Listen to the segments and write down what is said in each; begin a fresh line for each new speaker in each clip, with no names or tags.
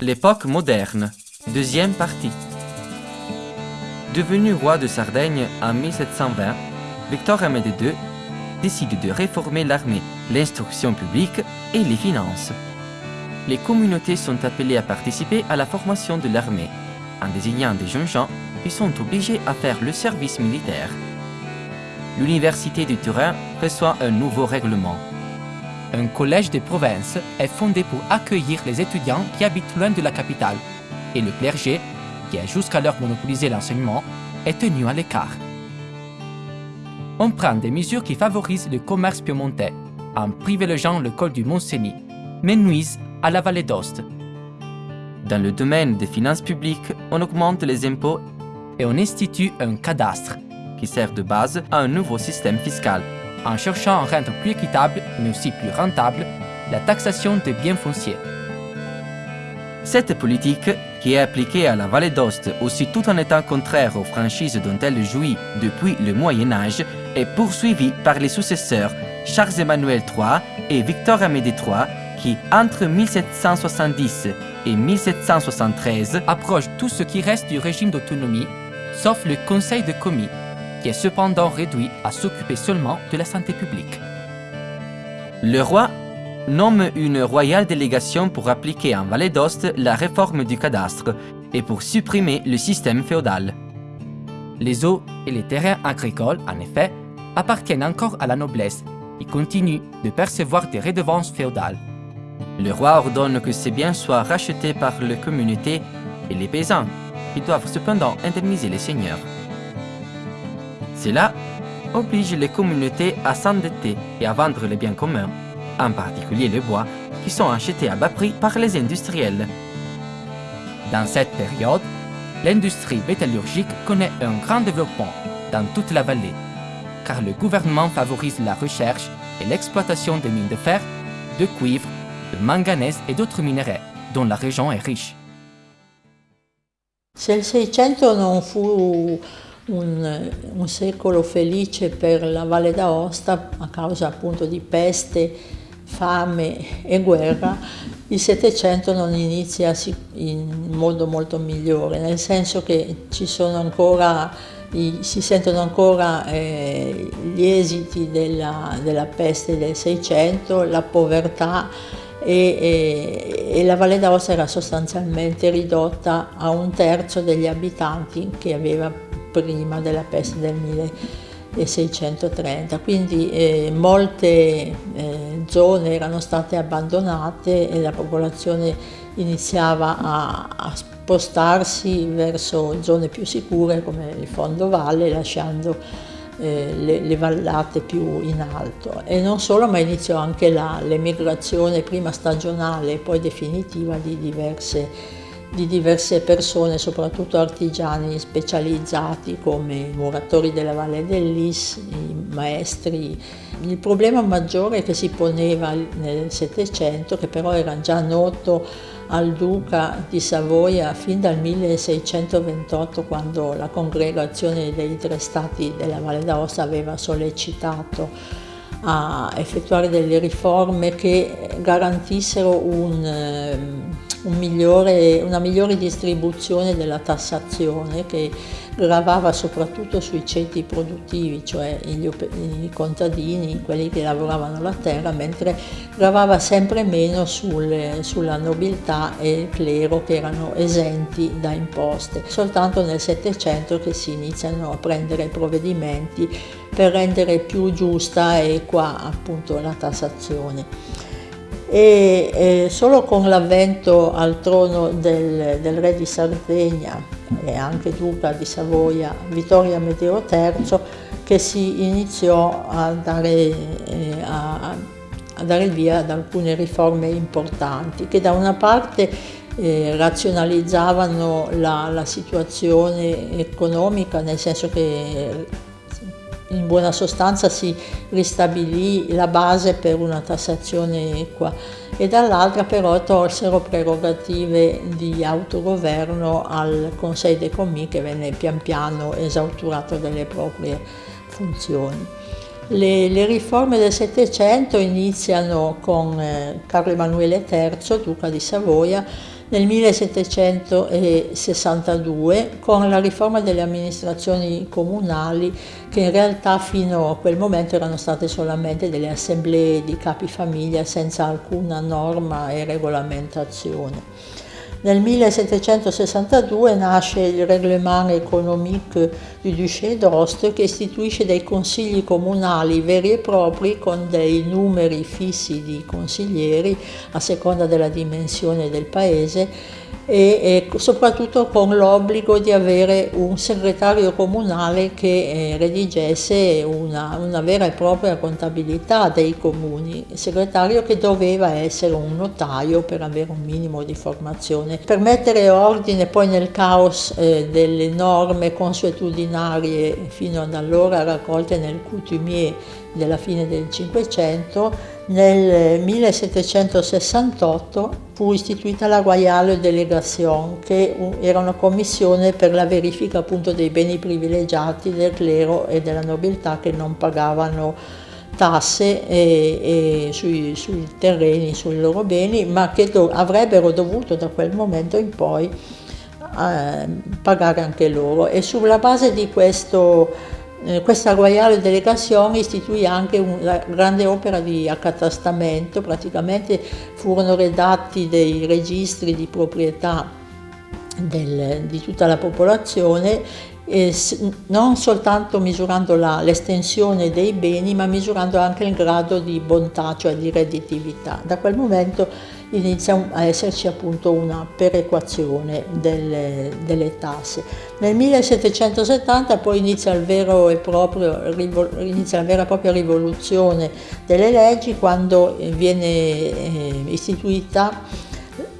L'époque moderne, deuxième partie. Devenu roi de Sardaigne en 1720, Victor Amédée II décide de réformer l'armée, l'instruction publique et les finances. Les communautés sont appelées à participer à la formation de l'armée. En désignant des jeunes gens, ils sont obligés à faire le service militaire. L'Université de Turin reçoit un nouveau règlement un collège de province est fondé pour accueillir les étudiants qui habitent loin de la capitale, et le clergé, qui a jusqu'alors monopolisé l'enseignement, est tenu à l'écart. On prend des mesures qui favorisent le commerce piemontais, en privilégiant le col du Mont-Cenis, mais nuisent à la vallée d'Ost. Dans le domaine des finances publiques, on augmente les impôts et on institue un cadastre, qui sert de base à un nouveau système fiscal en cherchant à rendre plus équitable, mais aussi plus rentable, la taxation des biens fonciers. Cette politique, qui est appliquée à la vallée d'Ost aussi tout en étant contraire aux franchises dont elle jouit depuis le Moyen Âge, est poursuivie par les successeurs Charles-Emmanuel III et Victor Amédée III qui, entre 1770 et 1773, approchent tout ce qui reste du régime d'autonomie, sauf le Conseil de commis, qui est cependant réduit à s'occuper seulement de la santé publique. Le roi nomme une royale délégation pour appliquer en Vallée d'Ost la réforme du cadastre et pour supprimer le système féodal. Les eaux et les terrains agricoles, en effet, appartiennent encore à la noblesse et continuent de percevoir des redevances féodales. Le roi ordonne que ces biens soient rachetés par la communauté et les paysans, qui doivent cependant indemniser les seigneurs. Cela oblige les communautés à s'endetter et à vendre les biens communs, en particulier le bois, qui sont achetés à bas prix par les industriels. Dans cette période, l'industrie métallurgique connaît un grand développement dans toute la vallée, car le gouvernement favorise la recherche et l'exploitation des mines de fer, de cuivre, de manganèse et d'autres minerais, dont la région est riche.
Se il 600 non fu un, un, secolo felice per la Valle d'Aosta a causa appunto di peste, fame e guerra, il Settecento non inizia in modo molto migliore, nel senso che ci sono ancora, si sentono ancora eh, gli esiti della, della peste del Seicento, la povertà, e, e, e, la Valle d'Aosta era sostanzialmente ridotta a un terzo degli abitanti che aveva prima della peste del 1630, quindi eh, molte eh, zone erano state abbandonate e la popolazione iniziava a, a spostarsi verso zone più sicure come il fondovalle lasciando eh, le, le, vallate più in alto e non solo ma iniziò anche l'emigrazione prima stagionale e poi definitiva di diverse di diverse persone, soprattutto artigiani specializzati come i muratori della Valle dell'Is, i maestri. Il problema maggiore che si poneva nel Settecento, che però era già noto al duca di Savoia fin dal 1628 quando la congregazione dei tre stati della Valle d'Aosta aveva sollecitato a effettuare delle riforme che garantissero un ehm, un migliore, una migliore distribuzione della tassazione che gravava soprattutto sui ceti produttivi, cioè gli, i contadini, quelli che lavoravano la terra, mentre gravava sempre meno sul, sulla nobiltà e il clero che erano esenti da imposte. Soltanto nel Settecento che si iniziano a prendere provvedimenti per rendere più giusta e equa appunto la tassazione. E eh, solo con l'avvento al trono del, del, re di Sardegna e anche duca di Savoia Vittorio Amedeo III che si iniziò a dare, eh, a, a dare via ad alcune riforme importanti che da una parte eh, razionalizzavano la, la situazione economica nel senso che in buona sostanza si ristabilì la base per una tassazione equa e dall'altra però tolsero prerogative di autogoverno al Conseil des Commis che venne pian piano esauturato delle proprie funzioni. Le, le riforme del Settecento iniziano con eh, Carlo Emanuele III, duca di Savoia, nel 1762 con la riforma delle amministrazioni comunali che in realtà fino a quel momento erano state solamente delle assemblee di capi famiglia senza alcuna norma e regolamentazione. Nel 1762 nasce il Reglement économique du Duché d'Ost che istituisce dei consigli comunali veri e propri con dei numeri fissi di consiglieri a seconda della dimensione del paese e, e soprattutto con l'obbligo di avere un segretario comunale che eh, redigesse una, una, vera e propria contabilità dei comuni, segretario che doveva essere un notaio per avere un minimo di formazione. Per mettere ordine poi nel caos eh, delle norme consuetudinarie fino ad allora raccolte nel coutumier della fine del Cinquecento, nel 1768 fu istituita la Royale Delegation, che era una commissione per la verifica appunto dei beni privilegiati del clero e della nobiltà che non pagavano tasse e, e sui, sui, terreni, sui loro beni, ma che do, avrebbero dovuto da quel momento in poi eh, pagare anche loro. E sulla base di questo eh, questa Royale Delegazione istituì anche una grande opera di accatastamento, praticamente furono redatti dei registri di proprietà del, di tutta la popolazione eh, non soltanto misurando l'estensione dei beni, ma misurando anche il grado di bontà, cioè di redditività. Da quel momento inizia a esserci appunto una perequazione delle, delle tasse. Nel 1770 poi inizia, proprio, inizia, la vera e propria rivoluzione delle leggi quando viene eh, istituita,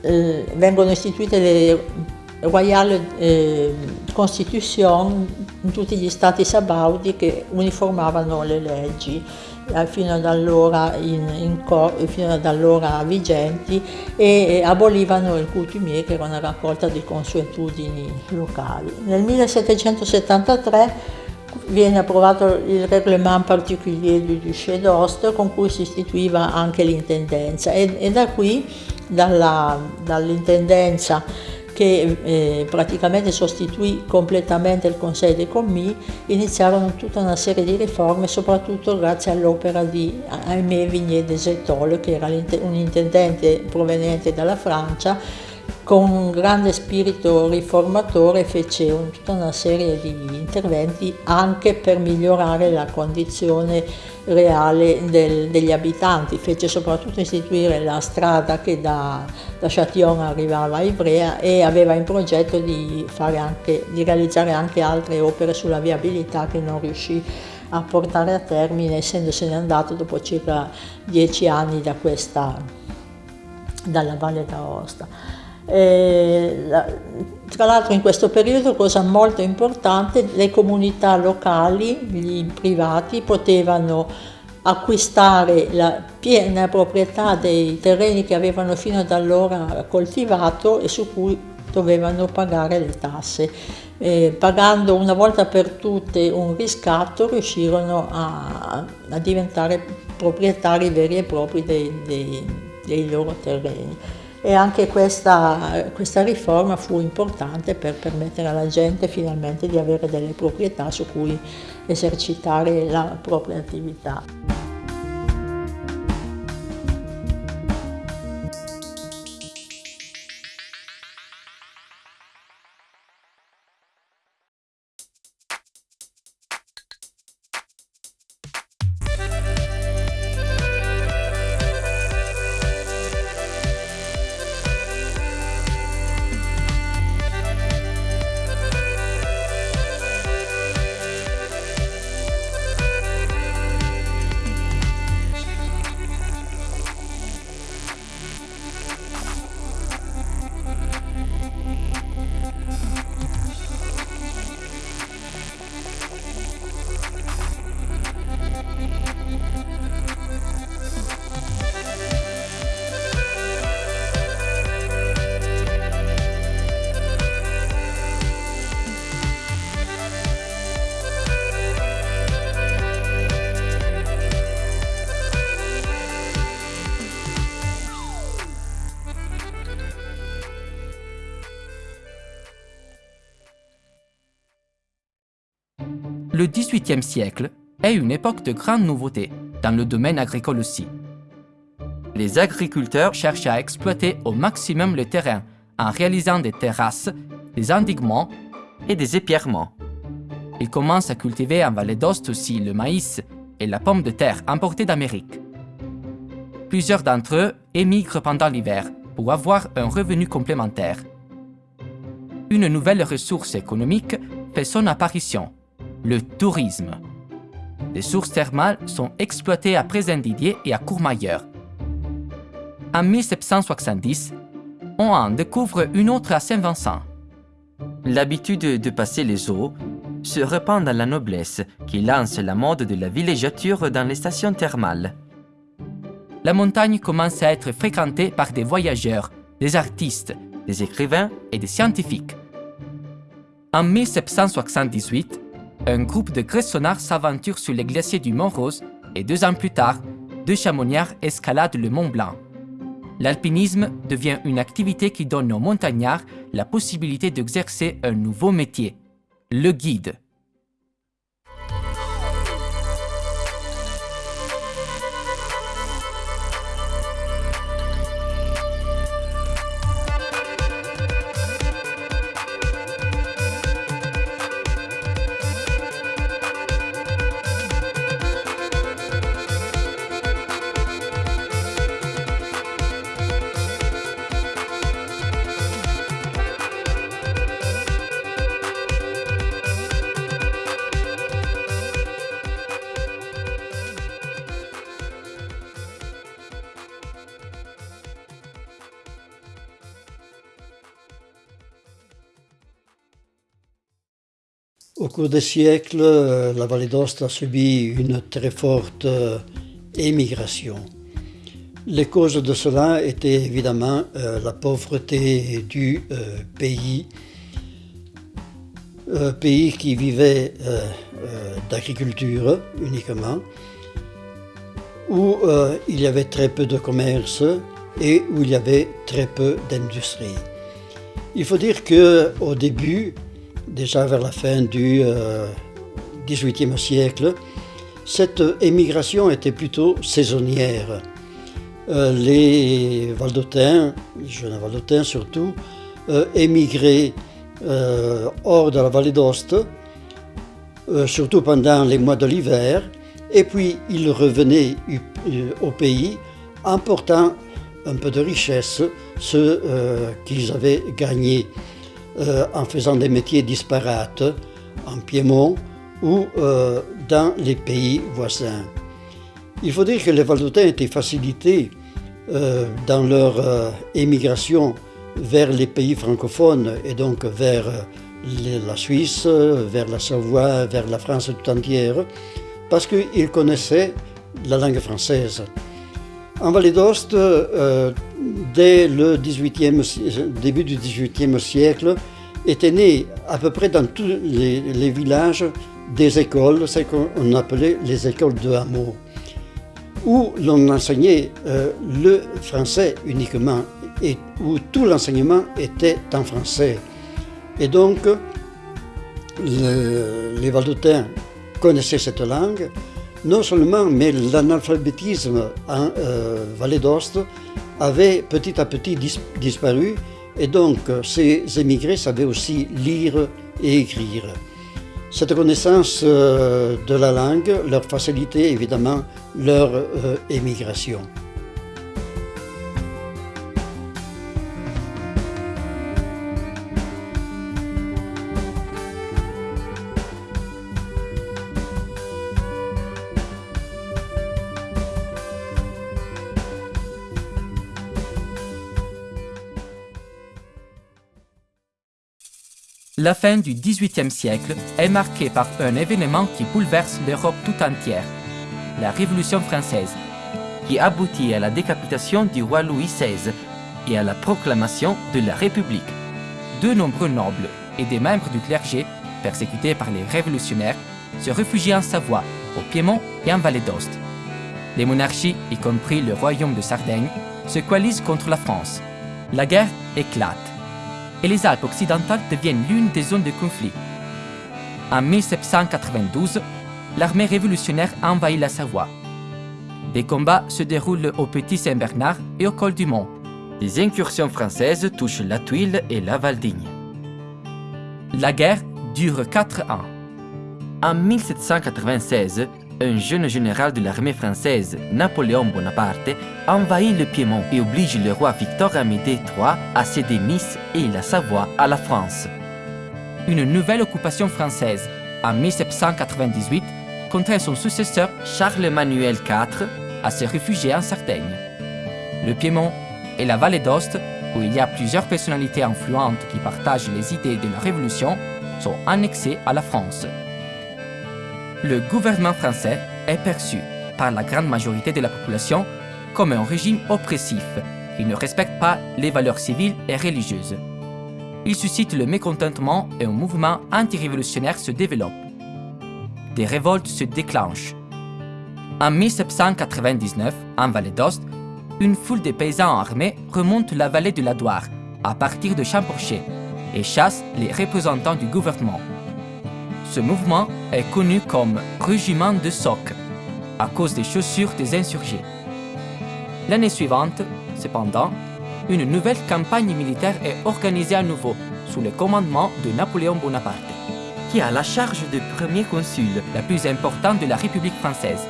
eh, vengono istituite le Royale eh, Constitution in tutti gli stati sabaudi che uniformavano le leggi eh, fino ad allora, in, in, fino ad allora vigenti e abolivano il coutumier che era una raccolta di consuetudini locali. Nel 1773 viene approvato il Reglement particulier du Duché d'Ost con cui si istituiva anche l'intendenza e, e da qui, dall'intendenza che eh, praticamente sostituì completamente il Conseil des Commis, iniziarono tutta una serie di riforme, soprattutto grazie all'opera di Aimé Vigné des Etole, che era un intendente proveniente dalla Francia, con un grande spirito riformatore fece un, tutta una serie di interventi anche per migliorare la condizione reale del, degli abitanti, fece soprattutto istituire la strada che da, da Châtillon arrivava a Ivrea e aveva in progetto di, anche, di realizzare anche altre opere sulla viabilità che non riuscì a portare a termine essendosene andato dopo circa dieci anni da questa, dalla Valle d'Aosta. Tra l'altro in questo periodo, cosa molto importante, le comunità locali, gli privati, potevano acquistare la piena proprietà dei terreni che avevano fino ad allora coltivato e su cui dovevano pagare le tasse. Eh, pagando una volta per tutte un riscatto riuscirono a, a diventare proprietari veri e propri dei, dei, dei loro terreni e anche questa, questa, riforma fu importante per permettere alla gente finalmente di avere delle proprietà su cui esercitare la propria attività.
Le XVIIIe siècle est une époque de grandes nouveautés, dans le domaine agricole aussi. Les agriculteurs cherchent à exploiter au maximum le terrain en réalisant des terrasses, des endiguements et des épierrements. Ils commencent à cultiver en vallée d'Ost aussi le maïs et la pomme de terre importée d'Amérique. Plusieurs d'entre eux émigrent pendant l'hiver pour avoir un revenu complémentaire. Une nouvelle ressource économique fait son apparition, le tourisme. Les sources thermales sont exploitées à Présendidier et à Courmayeur. En 1770, on en découvre une autre à Saint-Vincent. L'habitude de passer les eaux se répand dans la noblesse qui lance la mode de la villégiature dans les stations thermales. La montagne commence à être fréquentée par des voyageurs, des artistes, des écrivains et des scientifiques. En 1778, un groupe de gressonnards s'aventure sur les glaciers du Mont-Rose et deux ans plus tard, deux chamonnières escaladent le Mont Blanc. L'alpinisme devient une activité qui donne aux montagnards la possibilité d'exercer un nouveau métier, le guide.
Cours des siècles, euh, la vallée d'Ost a subi une très forte euh, émigration. Les causes de cela étaient évidemment euh, la pauvreté du pays, pays qui vivait d'agriculture uniquement, où il y avait très peu de commerce et où il y avait très peu d'industrie. Il faut dire qu'au début, déjà vers la fin du XVIIIe euh, siècle, cette émigration était plutôt saisonnière. Euh, les Valdotins, les jeunes Valdotins surtout, euh, émigraient hors de la vallée d'Ost, surtout pendant les mois de l'hiver, et puis ils revenaient au pays en portant un peu de richesse, ce qu'ils avaient gagné euh, en faisant des métiers disparates en Piémont ou euh, dans les pays voisins. Il faut dire que les Valdotins étaient facilités euh, dans leur émigration vers les pays francophones et donc vers la Suisse, vers la Savoie, vers la France tout entière, parce qu'ils connaissaient la langue française. En Vallée d'Ost, dès le début du XVIIIe siècle, étaient nés à peu près dans tous les, villages des écoles, ce qu'on appelait les écoles de hameaux, où l'on enseignait euh, le français uniquement et où tout l'enseignement était en français. Et donc, les Valdotins connaissaient cette langue, non seulement, mais l'analphabétisme en euh, Vallée d'Ost avait petit à petit disparu et donc ces émigrés savaient aussi lire et écrire. Cette connaissance euh, de la langue leur facilitait évidemment leur euh, émigration.
La fin du XVIIIe siècle est marquée par un événement qui bouleverse l'Europe tout entière, la Révolution française, qui aboutit à la décapitation du roi Louis XVI et à la proclamation de la République. De nombreux nobles et des membres du clergé, persécutés par les révolutionnaires, se réfugient en Savoie, au Piémont et en Vallée d'Ost. Les monarchies, y compris le royaume de Sardaigne, se coalisent contre la France. La guerre éclate et les Alpes occidentales deviennent l'une des zones de conflit. En 1792, l'armée révolutionnaire envahit la Savoie. Des combats se déroulent au Petit Saint-Bernard et au col du Mont. Des incursions françaises touchent la Tuile et la Valdigne. La guerre dure quatre ans. En 1796, un jeune général de l'armée française, Napoléon Bonaparte, envahit le Piémont et oblige le roi Victor Amédée III à céder Nice et la Savoie à la France. Une nouvelle occupation française, en 1798, contraint son successeur Charles-Emmanuel IV à se réfugier en Sardaigne. Le Piémont et la vallée d'Ost, où il y a plusieurs personnalités influentes qui partagent les idées de la Révolution, sont annexés à la France. Le gouvernement français est perçu par la grande majorité de la population comme un régime oppressif qui ne respecte pas les valeurs civiles et religieuses. Il suscite le mécontentement et un mouvement anti-révolutionnaire se développe. Des révoltes se déclenchent. En 1799, en Vallée d'Ost, une foule de paysans armés remonte la vallée de la Doire à partir de Champorcher et chasse les représentants du gouvernement. Ce mouvement est connu comme régiment de soc à cause des chaussures des insurgés. L'année suivante, cependant, une nouvelle campagne militaire est organisée à nouveau sous le commandement de Napoléon Bonaparte, qui a la charge de premier consul, la plus importante de la République française.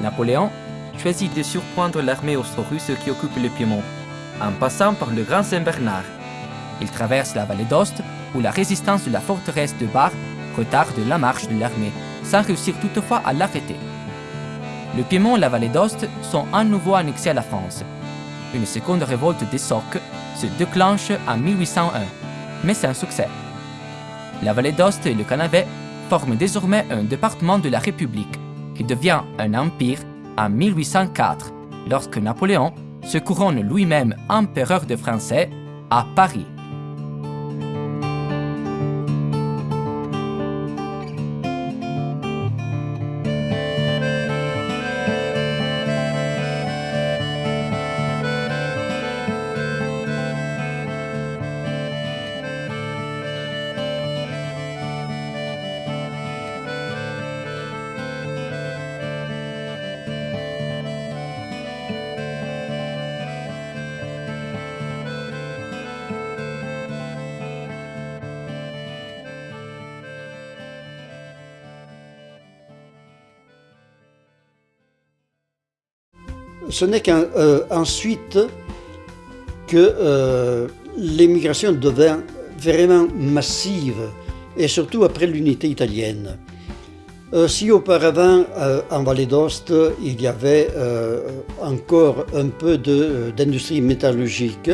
Napoléon choisit de surprendre l'armée austro-russe qui occupe le Piémont, en passant par le Grand Saint-Bernard. Il traverse la vallée d'Ost, où la résistance de la forteresse de Bar retarde la marche de l'armée, sans réussir toutefois à l'arrêter. Le Piémont et la vallée d'Ost sont à nouveau annexés à la France. Une seconde révolte des Socs se déclenche en 1801, mais sans succès. La vallée d'Ost et le Canavet forment désormais un département de la République, qui devient un empire en 1804, lorsque Napoléon se couronne lui-même empereur de Français à Paris.
Ce n'est qu'ensuite euh, que euh, l'émigration devint vraiment massive, et surtout après l'unité italienne. Euh, si auparavant, en Vallée d'Ost, il y avait encore un peu d'industrie métallurgique,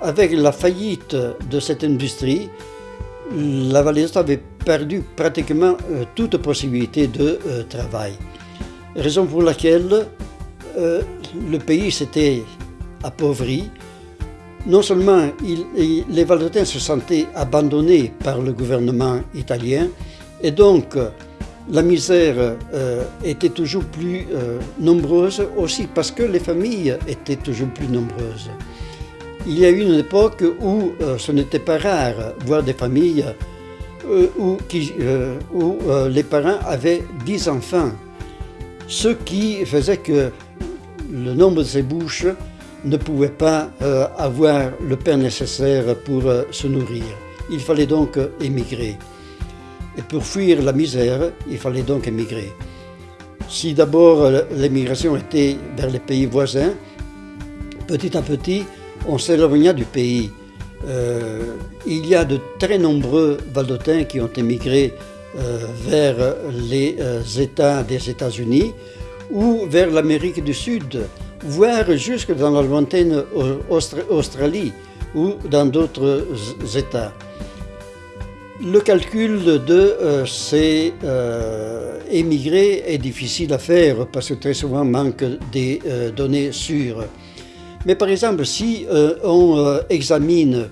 avec la faillite de cette industrie, la Vallée d'Ost avait perdu pratiquement toute possibilité de travail. Raison pour laquelle euh, le pays s'était appauvri. Non seulement les Valdotins se sentaient abandonnés par le gouvernement italien, et donc la misère euh, était toujours plus euh, nombreuse aussi parce que les familles étaient toujours plus nombreuses. Il y a eu une époque où ce n'était pas rare voir des familles où, où les parents avaient dix enfants, ce qui faisait que le nombre de ces bouches ne pouvait pas euh, avoir le pain nécessaire pour euh, se nourrir. Il fallait donc émigrer. Et pour fuir la misère, il fallait donc émigrer. Si d'abord euh, l'émigration était vers les pays voisins, petit à petit, on s'éloigna du pays. il y a de très nombreux Valdotins qui ont émigré vers les États des États-Unis, ou vers l'Amérique du Sud, voire jusque dans la lointaine Australie ou dans d'autres États. Le calcul de euh, ces euh, émigrés est difficile à faire parce que très souvent manque des euh, données sûres. Mais par exemple, si on examine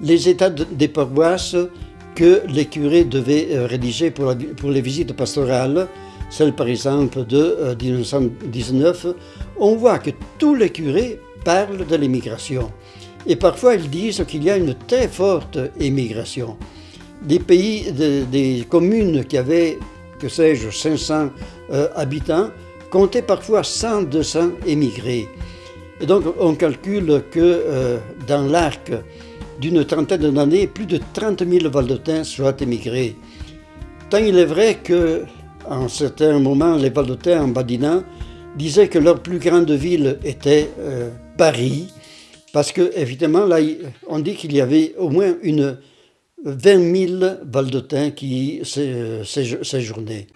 les états des paroisses que les curés devaient rédiger pour, pour les visites pastorales, celle par exemple de 1919, euh, on voit que tous les curés parlent de l'immigration. Et parfois ils disent qu'il y a une très forte émigration. des pays, des communes qui avaient, que sais-je, 500 euh, habitants, comptaient parfois 100, 200 émigrés. Et donc on calcule que euh, dans l'arc d'une trentaine d'années, plus de 30 000 Valdotins soient émigrés. Tant il est vrai que, en certains moments, les Valdotins en badinant disaient que leur plus grande ville était euh, Paris, parce que évidemment là, on dit qu'il y avait au moins une 20 000 Valdotins qui séjournaient.